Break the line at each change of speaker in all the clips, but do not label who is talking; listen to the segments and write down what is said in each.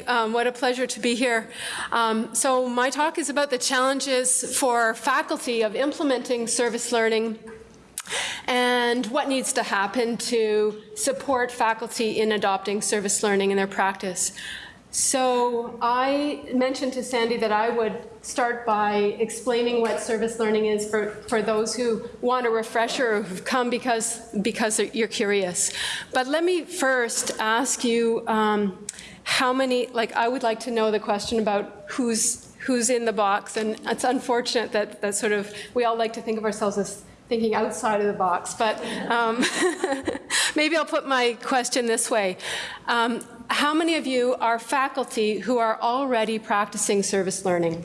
Um, what a pleasure to be here. Um, so my talk is about the challenges for faculty of implementing service learning and what needs to happen to support faculty in adopting service learning in their practice. So I mentioned to Sandy that I would start by explaining what service learning is for, for those who want a refresher or who've come because, because you're curious. But let me first ask you um, how many, like I would like to know the question about who's, who's in the box and it's unfortunate that, that sort of, we all like to think of ourselves as thinking outside of the box, but um, maybe I'll put my question this way. Um, how many of you are faculty who are already practicing service learning?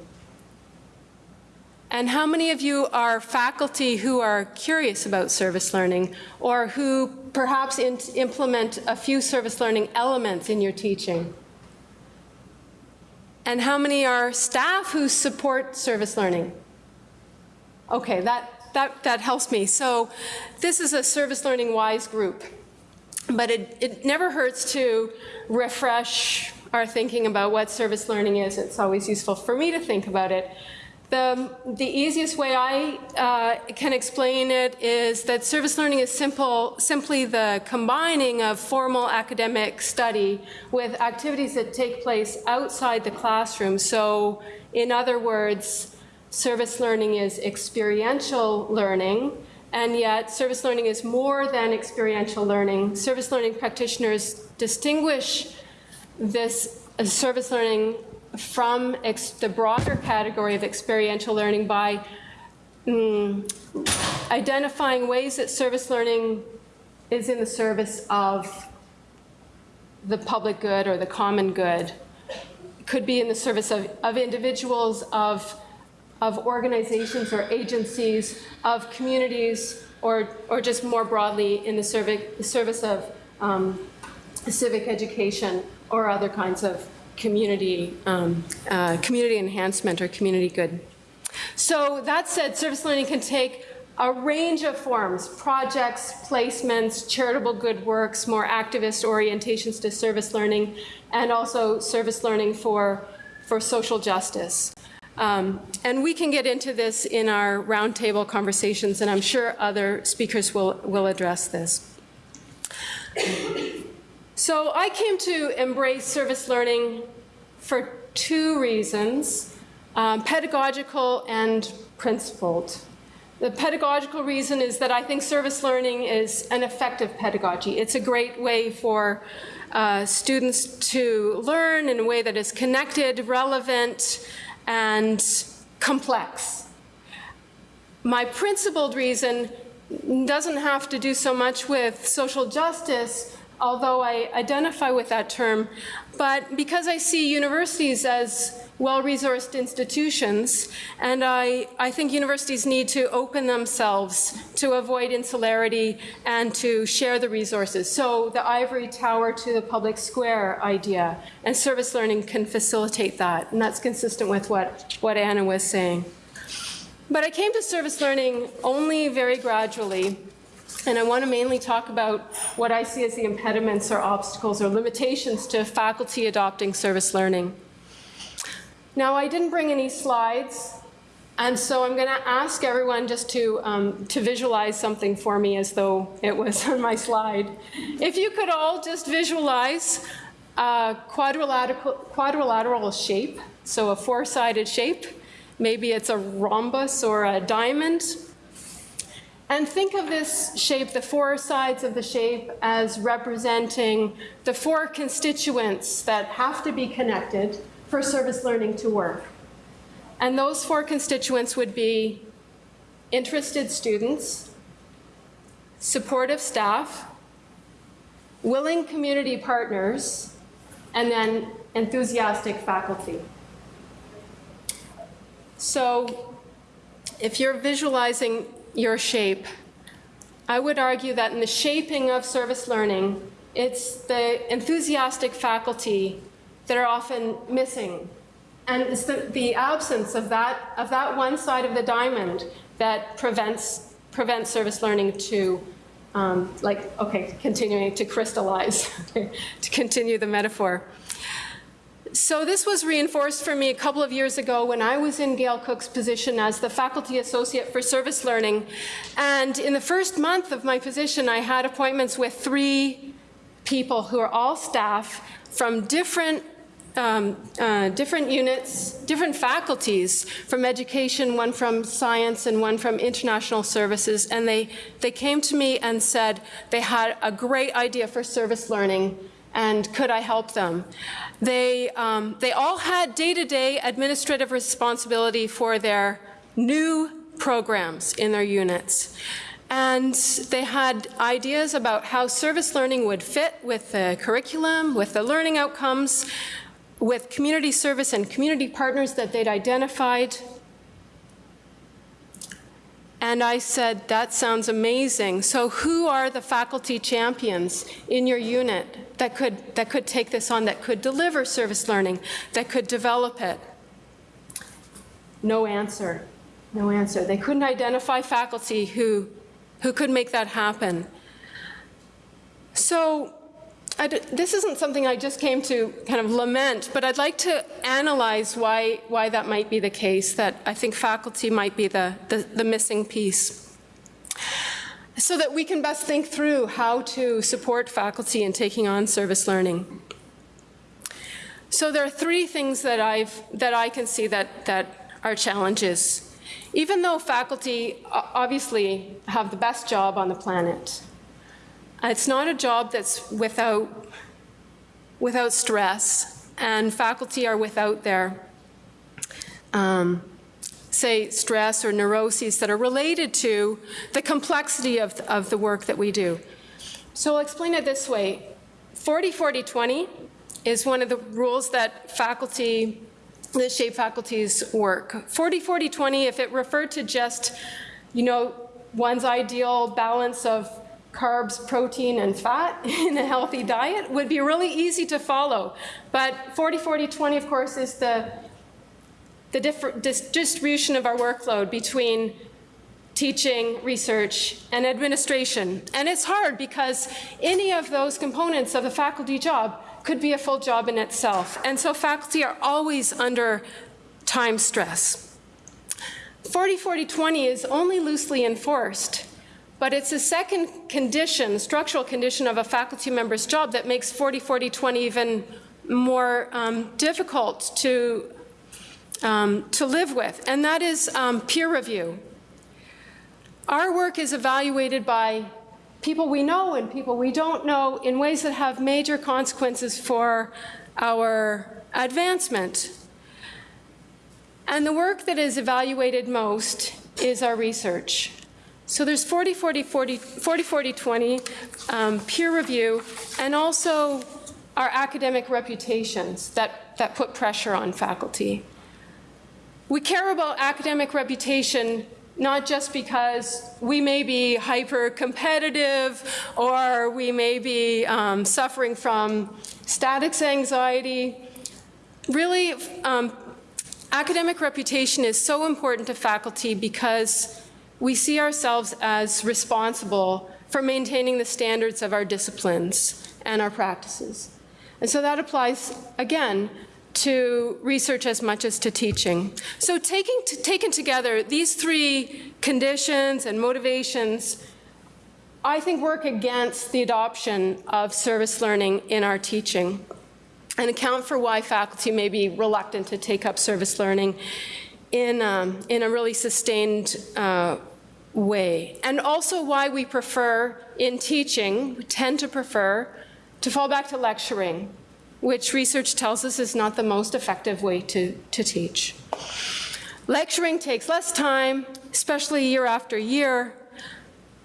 And how many of you are faculty who are curious about service learning or who perhaps implement a few service learning elements in your teaching? And how many are staff who support service learning? Okay, that, that, that helps me. So this is a service learning wise group, but it, it never hurts to refresh our thinking about what service learning is. It's always useful for me to think about it. The, the easiest way I uh, can explain it is that service learning is simple, simply the combining of formal academic study with activities that take place outside the classroom. So in other words, service learning is experiential learning, and yet service learning is more than experiential learning. Service learning practitioners distinguish this uh, service learning from the broader category of experiential learning by mm, identifying ways that service learning is in the service of the public good or the common good. Could be in the service of, of individuals, of of organizations or agencies, of communities, or, or just more broadly in the service of um, civic education or other kinds of community, um, uh, community enhancement or community good. So that said, service learning can take a range of forms, projects, placements, charitable good works, more activist orientations to service learning, and also service learning for, for social justice. Um, and we can get into this in our roundtable conversations, and I'm sure other speakers will, will address this. So I came to embrace service learning for two reasons, um, pedagogical and principled. The pedagogical reason is that I think service learning is an effective pedagogy. It's a great way for uh, students to learn in a way that is connected, relevant, and complex. My principled reason doesn't have to do so much with social justice, although I identify with that term, but because I see universities as well-resourced institutions, and I, I think universities need to open themselves to avoid insularity and to share the resources. So the ivory tower to the public square idea, and service learning can facilitate that, and that's consistent with what, what Anna was saying. But I came to service learning only very gradually, and I want to mainly talk about what I see as the impediments or obstacles or limitations to faculty adopting service learning. Now, I didn't bring any slides, and so I'm going to ask everyone just to, um, to visualize something for me as though it was on my slide. If you could all just visualize a quadrilateral, quadrilateral shape, so a four-sided shape. Maybe it's a rhombus or a diamond. And think of this shape, the four sides of the shape, as representing the four constituents that have to be connected for service learning to work. And those four constituents would be interested students, supportive staff, willing community partners, and then enthusiastic faculty. So if you're visualizing your shape, I would argue that in the shaping of service learning, it's the enthusiastic faculty that are often missing. And it's the, the absence of that, of that one side of the diamond that prevents, prevents service learning to, um, like, okay, continuing to crystallize, to continue the metaphor. So this was reinforced for me a couple of years ago when I was in Gail Cook's position as the Faculty Associate for Service Learning. And in the first month of my position, I had appointments with three people who are all staff from different um, uh, different units, different faculties from education, one from science and one from international services, and they, they came to me and said they had a great idea for service learning and could I help them? They, um, they all had day-to-day -day administrative responsibility for their new programs in their units. And they had ideas about how service learning would fit with the curriculum, with the learning outcomes, with community service and community partners that they'd identified. And I said, that sounds amazing. So who are the faculty champions in your unit that could, that could take this on, that could deliver service learning, that could develop it? No answer. No answer. They couldn't identify faculty who, who could make that happen. So this isn't something I just came to kind of lament, but I'd like to analyze why, why that might be the case, that I think faculty might be the, the, the missing piece. So that we can best think through how to support faculty in taking on service learning. So there are three things that, I've, that I can see that, that are challenges. Even though faculty obviously have the best job on the planet, it's not a job that's without, without stress, and faculty are without their, um, say, stress or neuroses that are related to the complexity of, of the work that we do. So I'll explain it this way. 40-40-20 is one of the rules that faculty, that shape faculty's work. 40-40-20, if it referred to just, you know, one's ideal balance of carbs, protein, and fat in a healthy diet would be really easy to follow. But 40-40-20, of course, is the, the dis distribution of our workload between teaching, research, and administration. And it's hard because any of those components of a faculty job could be a full job in itself. And so faculty are always under time stress. 40-40-20 is only loosely enforced but it's a second condition, structural condition of a faculty member's job that makes 40-40-20 even more um, difficult to, um, to live with, and that is um, peer review. Our work is evaluated by people we know and people we don't know in ways that have major consequences for our advancement. And the work that is evaluated most is our research. So there's 40, 40, 40, 40, 40 20 um, peer review, and also our academic reputations that, that put pressure on faculty. We care about academic reputation not just because we may be hyper-competitive or we may be um, suffering from status anxiety. Really, um, academic reputation is so important to faculty because we see ourselves as responsible for maintaining the standards of our disciplines and our practices. And so that applies, again, to research as much as to teaching. So taking taken together, these three conditions and motivations, I think work against the adoption of service learning in our teaching and account for why faculty may be reluctant to take up service learning in, um, in a really sustained uh, way. And also why we prefer, in teaching, we tend to prefer to fall back to lecturing, which research tells us is not the most effective way to, to teach. Lecturing takes less time, especially year after year.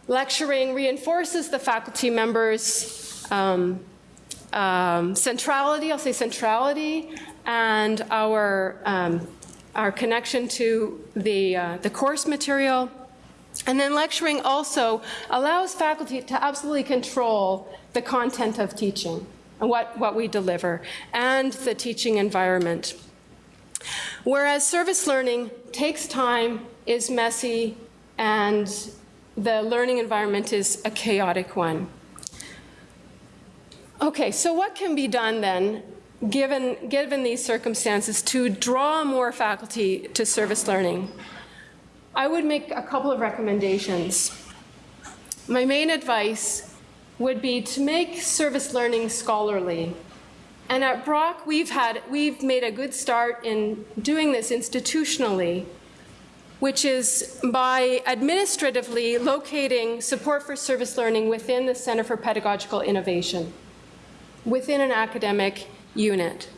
Lecturing reinforces the faculty members' um, um, centrality, I'll say centrality, and our um, our connection to the, uh, the course material. And then lecturing also allows faculty to absolutely control the content of teaching and what, what we deliver and the teaching environment. Whereas service learning takes time, is messy, and the learning environment is a chaotic one. Okay, so what can be done then given, given these circumstances, to draw more faculty to service learning, I would make a couple of recommendations. My main advice would be to make service learning scholarly. And at Brock, we've, had, we've made a good start in doing this institutionally, which is by administratively locating support for service learning within the Center for Pedagogical Innovation, within an academic unit.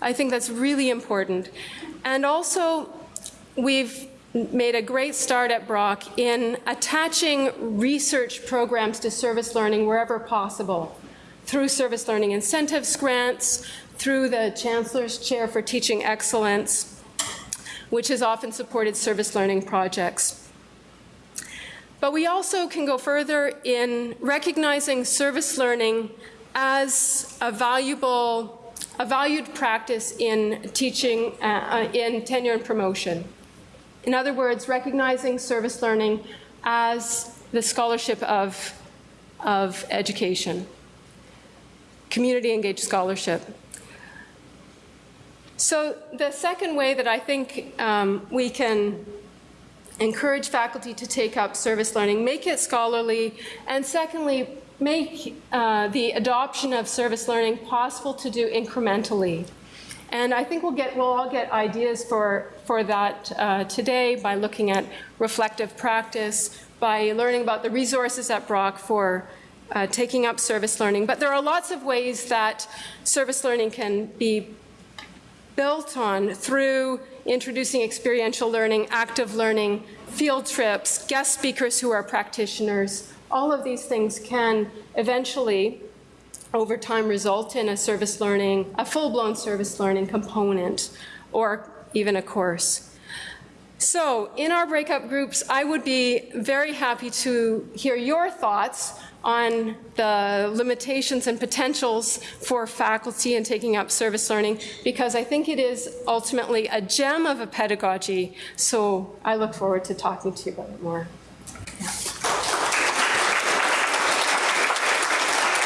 I think that's really important. And also, we've made a great start at Brock in attaching research programs to service learning wherever possible through service learning incentives grants, through the Chancellor's Chair for Teaching Excellence, which has often supported service learning projects. But we also can go further in recognizing service learning as a valuable, a valued practice in teaching, uh, in tenure and promotion. In other words, recognizing service learning as the scholarship of, of education, community engaged scholarship. So the second way that I think um, we can encourage faculty to take up service learning, make it scholarly, and secondly, make uh, the adoption of service learning possible to do incrementally. And I think we'll, get, we'll all get ideas for, for that uh, today by looking at reflective practice, by learning about the resources at Brock for uh, taking up service learning. But there are lots of ways that service learning can be built on through introducing experiential learning, active learning, field trips, guest speakers who are practitioners. All of these things can eventually, over time, result in a service learning, a full-blown service learning component, or even a course. So in our breakup groups, I would be very happy to hear your thoughts on the limitations and potentials for faculty in taking up service learning because I think it is ultimately a gem of a pedagogy. So I look forward to talking to you about it more.